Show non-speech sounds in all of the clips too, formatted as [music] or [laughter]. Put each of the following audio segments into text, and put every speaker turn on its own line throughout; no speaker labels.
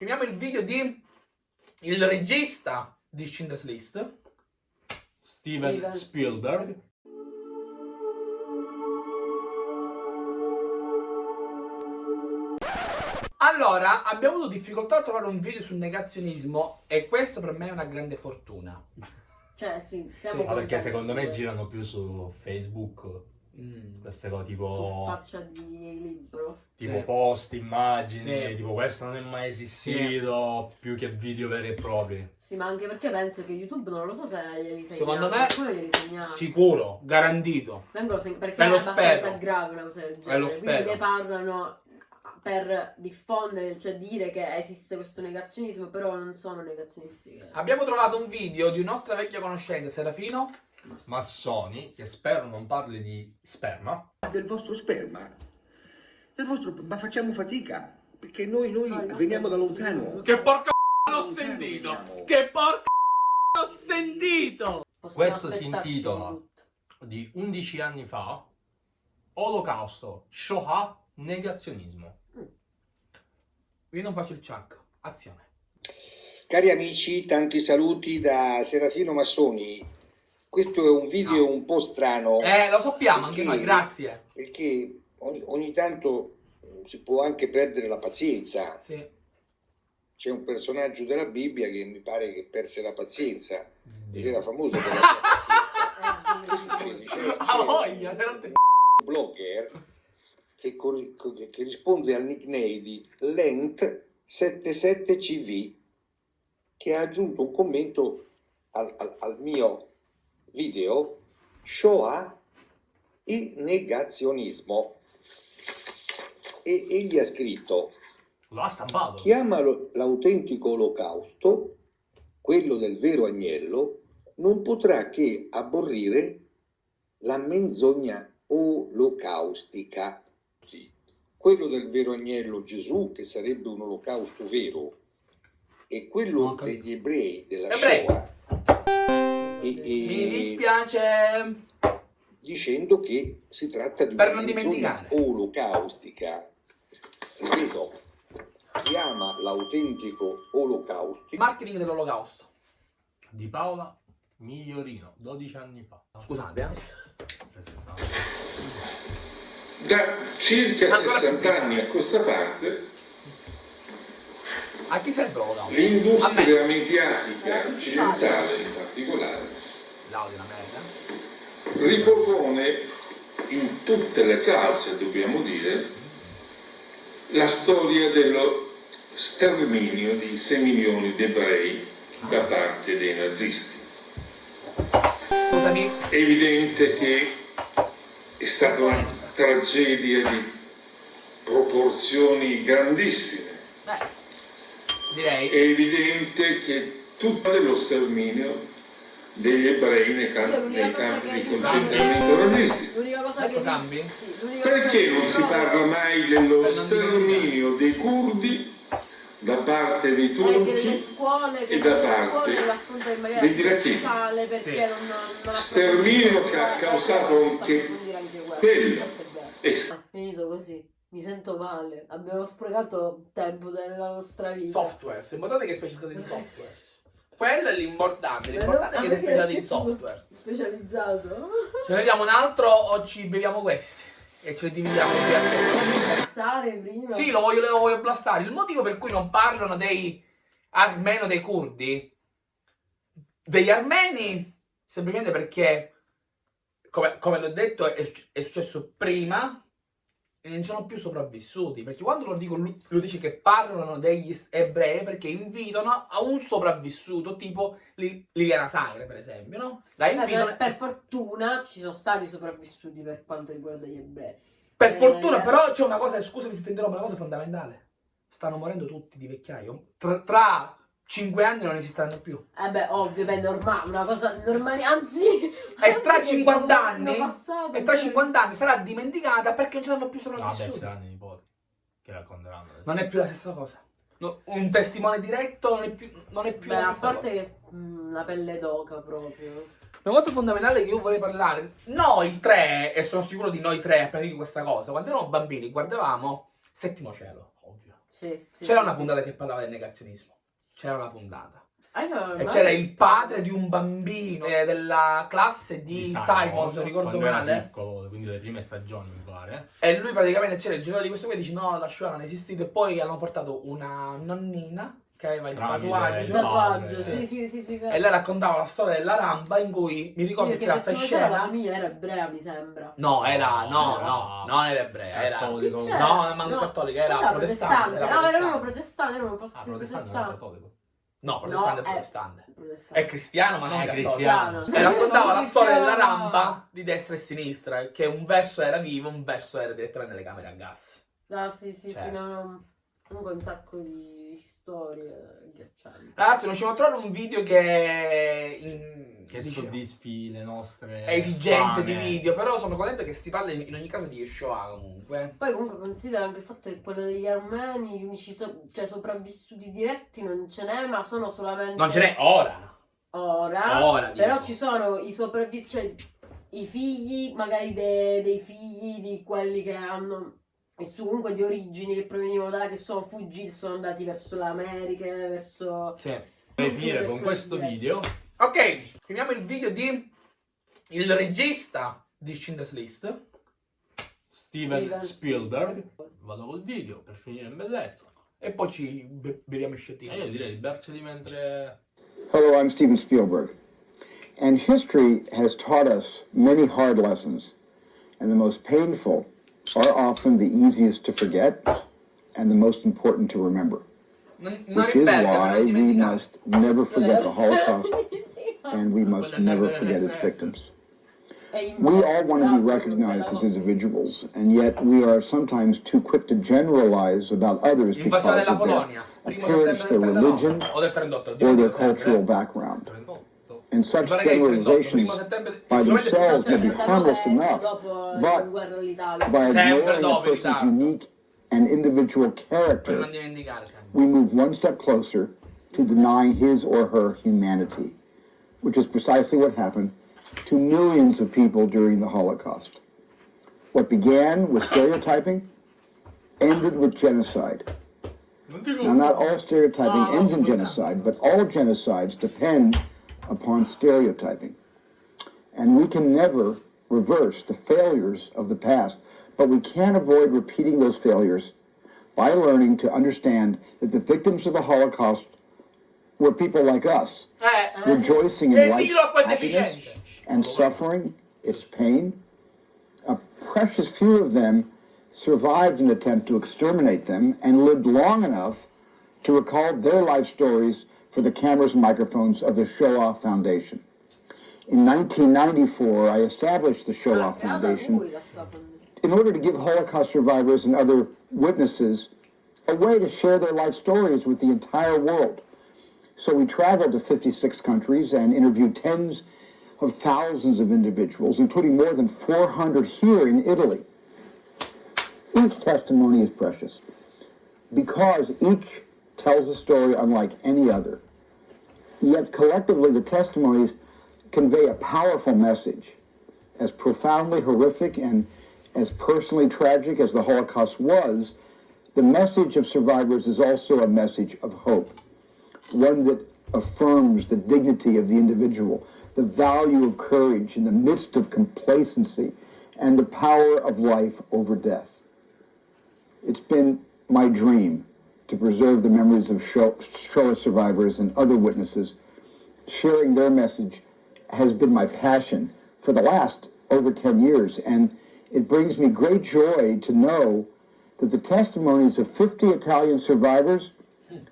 Finiamo il video di il regista di Schindler's List, Steven,
Steven
Spielberg. Allora, abbiamo avuto difficoltà a trovare un video sul negazionismo e questo per me è una grande fortuna.
Cioè, sì, siamo
Sì,
Ma perché secondo me
questo.
girano più su Facebook
Mm.
queste cose
Su
tipo,
faccia di libro.
tipo
Sì.
post, immagini,
Sì.
tipo questo non è mai esistito, più che video veri e propri.
Sì, ma anche perché penso che YouTube non lo so se glieli.
Secondo me-. Sicuro, garantito.
Vengono perché
E
è
lo
abbastanza
spero.
grave una cosa del genere.
lo
Quindi ne parlano per diffondere, cioè dire che esiste questo negazionismo, però non sono negazionisti. Che...
Abbiamo trovato un video di un nostra vecchia conoscenza, Serafino.
Massoni, che spero non parli di sperma,
del vostro sperma. Del vostro, ma facciamo fatica, perché noi, noi
No,
veniamo da
nostro-
lontano.
Che porca [laughs] l'ho sentito!
veniamo.
Che porca [laughs] l'ho sentito!
Possiamo
questo si intitola di 11 anni fa, Olocausto, Shoah, negazionismo.
Io non faccio il chuck. Azione.
Cari amici, tanti saluti da Serafino Massoni. Questo è un video
No.
un po' strano
Eh, lo sappiamo anche
Perché-
noi, grazie.
perché ogni, ogni tanto eh, si può anche perdere la pazienza.
Sì.
C'è un personaggio della Bibbia che mi pare che perse la pazienza ed era famoso per la pazienza. [laughs]
Ah,
c'è
voglia, se non te...
blogger che, che risponde al nickname di Lent77CV che ha aggiunto un commento al, al- al mio video Shoah e negazionismo e egli ha scritto
Lo ha stampato.
chi ama lo- l'autentico olocausto quello del vero agnello non potrà che aborrire la menzogna olocaustica. Quello del vero agnello Gesù che sarebbe un olocausto vero e quello
capito.
degli ebrei della
Ebrei.
Shoah e- e-
Mi dispiace.
dicendo che si tratta di
Per
una olocaustica. Ripeto, chi ama l'autentico olocaustico
Marketing dell'olocausto.
Di Paola Migliorino, 12 anni fa.
Scusate, eh.
60.
Da circa
Ancora
60
più.
anni a questa parte, l'industria mediatica occidentale in particolare ripropone in tutte le salse, dobbiamo dire, la storia dello sterminio di 6 milioni di ebrei da parte dei nazisti. È evidente che è stata una tragedia di proporzioni grandissime.
Beh, direi.
È evidente che tutto dello sterminio degli ebrei nei, cam-
Io l'unica
nei campi di concentramento nazisti.
L'unica cosa
Ecco
che...
cambi?
Sì, l'unica cosa
Perché non si parla mai dello sterminio dei curdi da parte dei turchi?
scuole,
e da parte
lo
degli iracheni. Sterminio
approfondisce
che ha causato anche quello.
È finito così. Mi sento male. Abbiamo sprecato tempo della nostra vita.
Software. Importante che è specializzato in software. Quello è l'importante. L'importante è che sei specializzato in software.
Specializzato.
Ce ne vediamo un altro o ci beviamo questi? E ce li dividiamo via.
Passare prima.
Sì, lo voglio, lo voglio blastare. Il motivo per cui non parlano dei armeno dei curdi, degli armeni, semplicemente perché, come, come l'ho detto, è, è successo prima e non sono più sopravvissuti. Perché quando lo dico, lui- lo dice che parlano degli ebrei perché invitano a un sopravvissuto, tipo Li- Liliana Sagre, per esempio, no? Invitano.
per, per fortuna ci sono stati sopravvissuti per quanto riguarda gli ebrei.
Per
Eh,
fortuna,
eh.
però c'è una cosa, scusami se ti interrompo, una cosa fondamentale. Stanno morendo tutti di vecchiaio. Tra, tra 5 anni non esisteranno più.
Eh beh, ovvio, beh, normale, una cosa normale, anzi...
E tra
anzi,
50
hanno
anni,
passato,
e tra
beh.
50 anni sarà dimenticata perché non ci saranno più
Vabbè, ci
sopravvissuti.
saranno i nipoti che racconteranno.
Non è più la stessa cosa. No, un testimone diretto non è più, non è più
Beh,
la
a
stessa
parte
cosa.
che mm, la pelle d'oca proprio.
Una cosa fondamentale che io vorrei parlare, noi tre, e sono sicuro di noi tre appena dico questa cosa, quando eravamo bambini guardavamo Settimo Cielo, ovvio.
Sì, sì,
C'era
sì,
una
sì.
puntata che parlava del negazionismo. C'era una puntata.
Ah, no,
E
ma-
c'era il padre di un bambino eh, della classe di,
Di
Simon, se ricordo
quando era
male.
piccolo, quindi le prime stagioni mi pare.
E lui praticamente c'era il genere di questo qui e dice no, la Shoah non è esistita. E poi hanno portato una nonnina che aveva il tatuaggio.
il
tatuaggio, sì,
sì.
sì, sì.
E lei raccontava la storia della ramba in cui mi ricordo
Sì,
che c'era questa
notava la
scena.
famiglia era ebrea, mi sembra.
No, era, no,
No,
no, non era ebrea, era...
Cattolico. No,
manco
No,
cattolica, era
Era
protestante.
protestante.
era
Ah, erano
protestante.
protestanti, erano un posto
Ah, protestante non era cattolico.
No, protestante
No,
è protestante.
protestante.
È cristiano, ma non
È
cattolico.
cristiano.
E raccontava la storia della ramba di destra e sinistra, che un verso era vivo, un verso era direttamente nelle camere a gas.
Ah, sì, sì, sì,
Certo.
no, no. Comunque un sacco di storie.
Ragazzi, non riusciamo a trovare un video che, in,
Che
dice-
soddisfi le nostre
esigenze di
fame.
video, però sono contento che si parli in ogni caso di Shoah comunque.
Poi comunque considera anche il fatto che quello degli armeni, gli unici so- cioè, sopravvissuti diretti non ce n'è, ma sono solamente
Non ce n'è ora.
ora.
Ora, dico.
Però ci sono i sopravvissuti, cioè i figli, magari de- dei figli di quelli che hanno e su comunque di origini che provenivano da là, che sono fuggiti, sono andati verso l'America, verso...
Sì.
Per finire con questo video,
Ok, finiamo il video di il regista di Schindler's List.
Steven,
Steven
Spielberg. Vado col video per finire in bellezza.
E poi ci be- beviamo il
E
sciottino.
io direi di berceli mentre...
Hello, I'm Steven Spielberg. And history has taught us many hard lessons, and the most painful are often the easiest to forget and the most important to remember,
Non, non
which is why we must never forget the Holocaust [laughs] and we must never forget its victims. We all want to be recognized as individuals, and yet we are sometimes too quick to generalize about others because of their appearance, their religion,
O del 38.
or their cultural background.
38.
And such
pare che il 38,
generalizations by themselves may be harmless enough, but
la guerra d'Italia.
by ignoring a person's unique and individual character, we move one step closer to denying his or her humanity, which is precisely what happened to millions of people during the Holocaust. What began with stereotyping ended with genocide. Now, not all stereotyping ends in genocide, but all genocides depend upon stereotyping. And we can never reverse the failures of the past, but we can avoid repeating those failures by learning to understand that the victims of the Holocaust were people like us,
Eh,
rejoicing in life's
dillo a quel
happiness and suffering, its pain. A precious few of them survived an attempt to exterminate them and lived long enough to recall their life stories for the cameras and microphones of the Shoah Foundation. In 1994, I established the Shoah
Creata
Foundation
lui la sua fondazione.
in order to give Holocaust survivors and other witnesses a way to share their life stories with the entire world. So we traveled to 56 countries and interviewed tens of thousands of individuals, including more than 400 here in Italy. Each testimony is precious because each tells a story unlike any other. Yet collectively, the testimonies convey a powerful message as profoundly horrific and as personally tragic as the Holocaust was, the message of survivors is also a message of hope, one that affirms the dignity of the individual, the value of courage in the midst of complacency, and the power of life over death. It's been my dream to preserve the memories of Sho- Shoah survivors and other witnesses. Sharing their message has been my passion for the last over 10 years, and it brings me great joy to know that the testimonies of 50 Italian survivors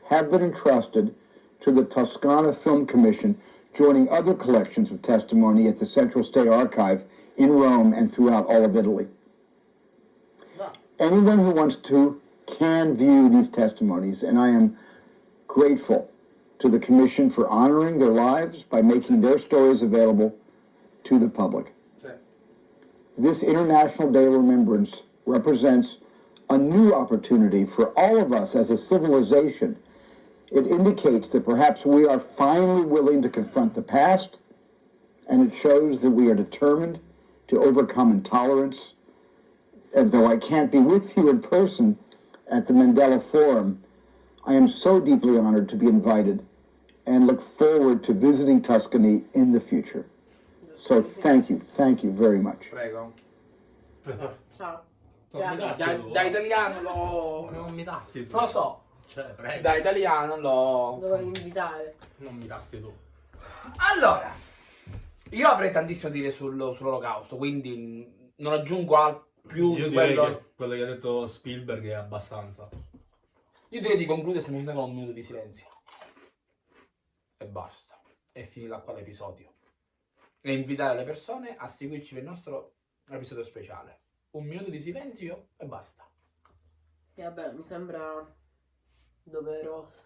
have been entrusted to the Toscana Film Commission, joining other collections of testimony at the Central State Archive in Rome and throughout all of Italy. Anyone who wants to can view these testimonies, and I am grateful to the Commission for honoring their lives by making their stories available to the public. This International Day of Remembrance represents a new opportunity for all of us as a civilization. It indicates that perhaps we are finally willing to confront the past, and it shows that we are determined to overcome intolerance. And though I can't be with you in person, at the Mandela Forum, I am so deeply honored to be invited and look forward to visiting Tuscany in the future. So thank you, thank you very much.
Prego.
Ciao.
Da, da italiano lo...
Non mi tasti tu.
Lo so.
Cioè, prego.
Da italiano lo...
Dovevo invitare.
Non mi tasti tu.
Allora, io avrei tantissimo da dire sul- sull'olocausto, quindi mh, non aggiungo al- più
Io
di
direi
quello...
che quello che ha detto Spielberg è abbastanza.
Io direi di concludere semplicemente con un minuto di silenzio. E basta. E finirà qua l'episodio. E invitare le persone a seguirci per il nostro episodio speciale. Un minuto di silenzio e basta.
E vabbè, mi sembra doveroso.